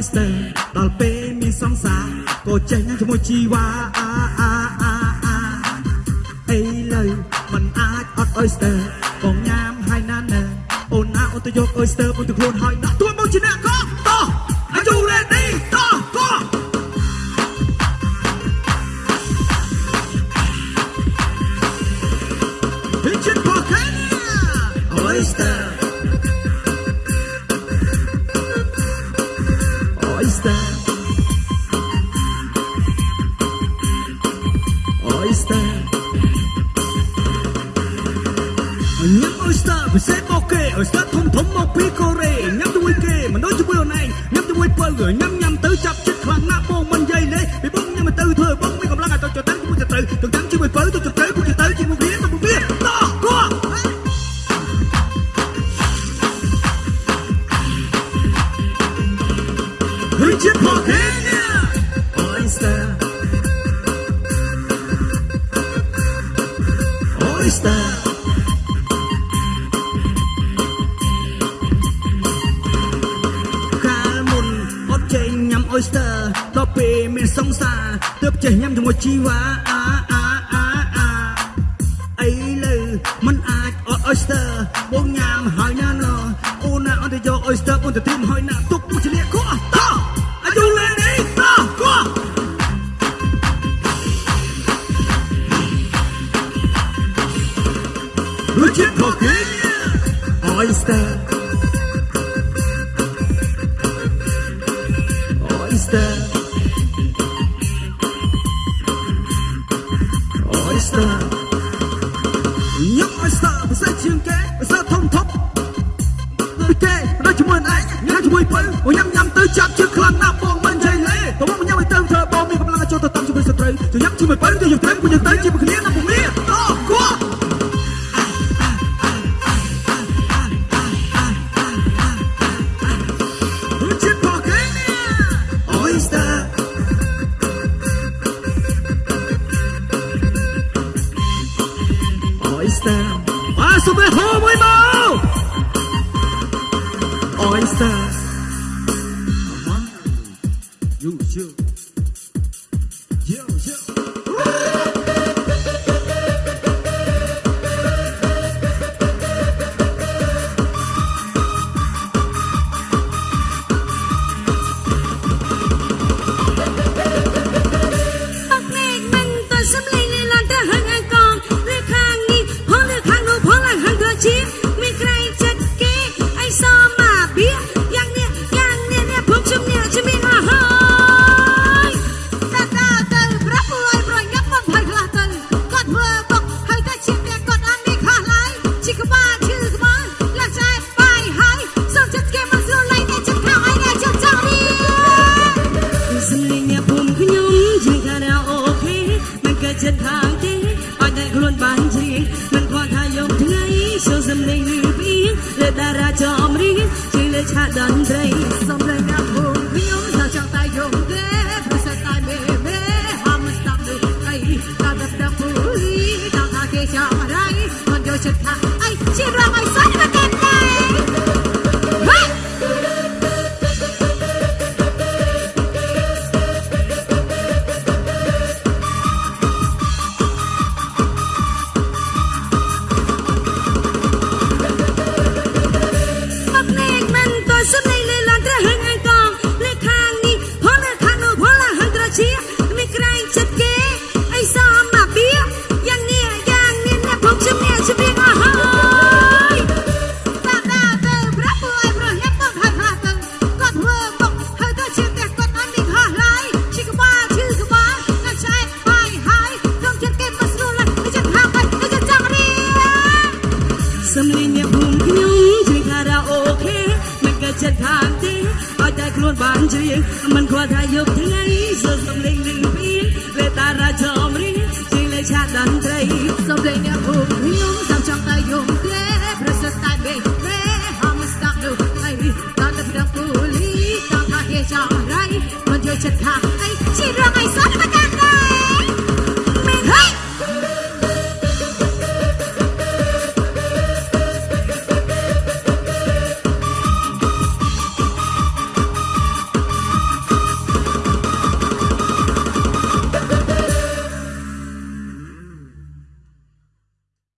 ដល់ពេលមានសង្សារក៏ចេះញ៉ាំជាមួយជីវ៉ាអាអាអាអាអីលើมันអាចអត់ oyster បងញ៉ាំហើយណាស់ណាអូនណាអូនទៅយក oyster មកទៅខ្លួនហើយ oyster oyster ញ៉ាំ oyster ពិសេសមកគេ oyster ធំធំមកពីកូ Richard Pocket Oyster Oyster កាលមុនអត់ចេះញ៉ាំ oyster ដល់ពេលមានសង្សារទើបចេះញ៉ាំជាមួយជីវ៉ាអាអាអាអាអីលើมันអាចអត់ oyster បងញ៉ាំហើយណាណអូនណាអត់ទៅយក oyster បងទៅត្រៀមហើយណាទុក Richard Pocket Oyster Oyster Oyster ញ៉ាំ Oyster ភាសាជាងគេភាសាធំធំដូចគេដូចជាមួយឯងញ៉ាំជាមួយបើអូញ៉ាំញ៉ាំទៅចាប់ជើងខ្លាំងណាស់បងមិនចៃលេតើមកញ៉ាំឲ្យទៅធ្វើបងមានកម្លាំងចូលទៅតាមជាមួយស្ត្រីទៅញ៉ាំជាមួយបើទៅយើងត្រូវពួកយើងទៅជាមួយគ្នាណាពុំមា oysters. You. តារាចំរៀងជាលើឆាកតន្ត្រីសំលេងអ្នកភូមិខ្ញុំថាចង់តែយំទេព្រោះសតែមេមេហមស្ដាប់ដូចអីតាមតែដល់ពូលីតាមថាគេចាំរៃមិនយកចិត្តថាអីជារងឲ្ឲ្យតែខ្លួនបានជ្រៀងមិនខ្វល់ថាយប់ថ្ងៃសូមសំលេងលឺពីលេតារាចំរៀងជាលេឆាកតន្ត្រីសំលេងអ្នកភូមិខ្ញុំតាមចង់តែយំទេប្រសិទ្ធតែបេទេហមស្ដាប់នោះហើយដល់តែដល់ពូលីតាមថាគេចង់រៃមិនយកចិត្តខាង